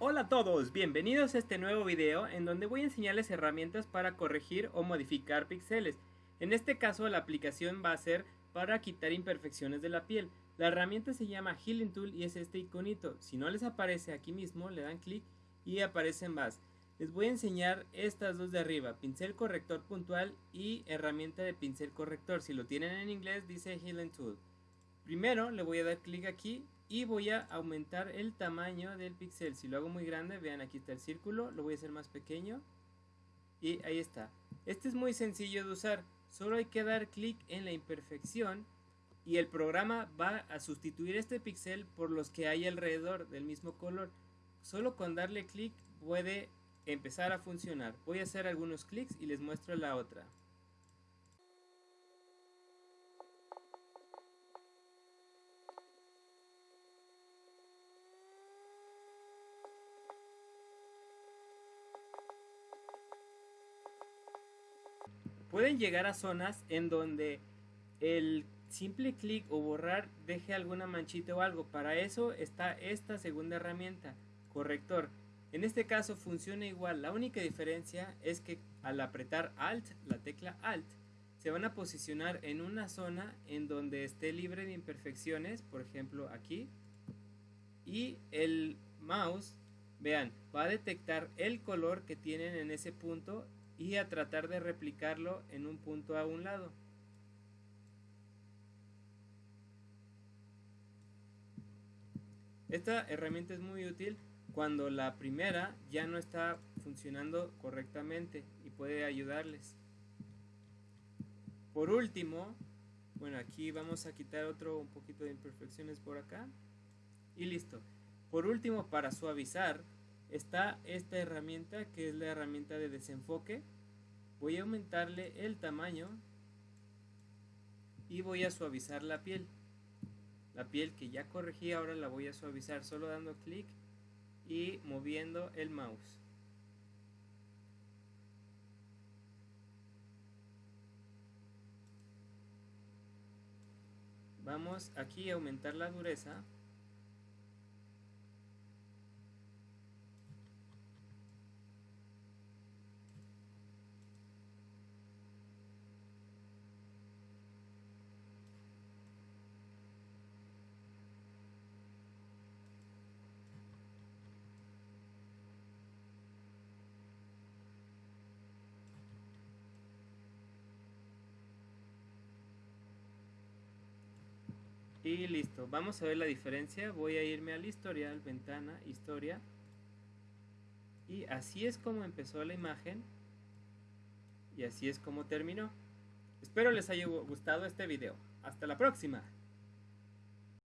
Hola a todos, bienvenidos a este nuevo video en donde voy a enseñarles herramientas para corregir o modificar píxeles. En este caso la aplicación va a ser para quitar imperfecciones de la piel. La herramienta se llama Healing Tool y es este iconito. Si no les aparece aquí mismo, le dan clic y aparecen más. Les voy a enseñar estas dos de arriba, pincel corrector puntual y herramienta de pincel corrector. Si lo tienen en inglés dice Healing Tool. Primero le voy a dar clic aquí y voy a aumentar el tamaño del píxel. Si lo hago muy grande, vean aquí está el círculo, lo voy a hacer más pequeño y ahí está. Este es muy sencillo de usar, solo hay que dar clic en la imperfección y el programa va a sustituir este píxel por los que hay alrededor del mismo color. Solo con darle clic puede empezar a funcionar. Voy a hacer algunos clics y les muestro la otra. Pueden llegar a zonas en donde el simple clic o borrar deje alguna manchita o algo. Para eso está esta segunda herramienta, corrector. En este caso funciona igual, la única diferencia es que al apretar Alt, la tecla Alt, se van a posicionar en una zona en donde esté libre de imperfecciones, por ejemplo aquí, y el mouse, vean, va a detectar el color que tienen en ese punto y a tratar de replicarlo en un punto a un lado. Esta herramienta es muy útil cuando la primera ya no está funcionando correctamente y puede ayudarles. Por último, bueno, aquí vamos a quitar otro un poquito de imperfecciones por acá y listo. Por último, para suavizar, está esta herramienta que es la herramienta de desenfoque. Voy a aumentarle el tamaño y voy a suavizar la piel. La piel que ya corregí ahora la voy a suavizar solo dando clic y moviendo el mouse. Vamos aquí a aumentar la dureza Y listo, vamos a ver la diferencia. Voy a irme al historial, ventana, historia. Y así es como empezó la imagen. Y así es como terminó. Espero les haya gustado este video. Hasta la próxima.